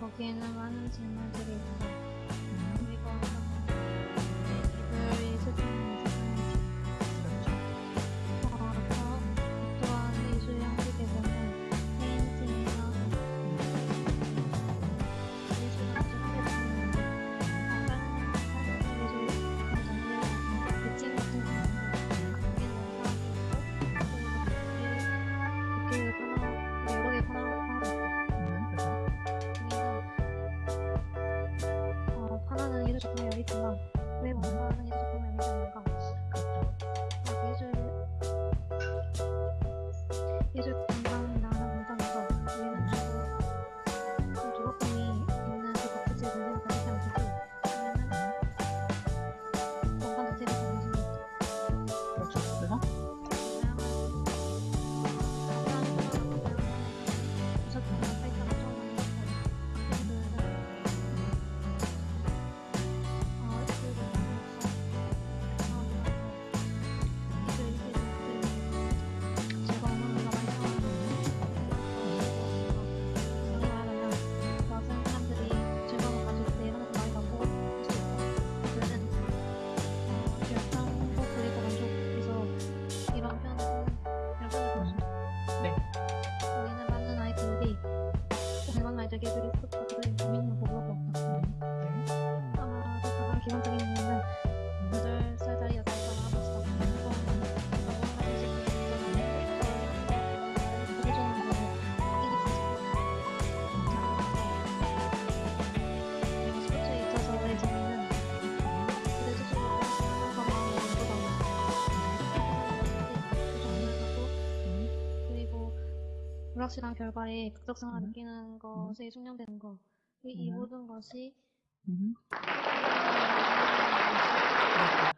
거기에는 많은 질문들이 있다. 음. 이거 비해서 조금 열리지만 왜 원만하게 조금 열리지 않는가 그렇다 예절 예절 공간 レベル作ったくらいのみんな僕は僕は基本的に 불확실한 결과에 극적성을 음. 느끼는 음. 것에 숙련되는 것. 이 음. 모든 것이 음. 음.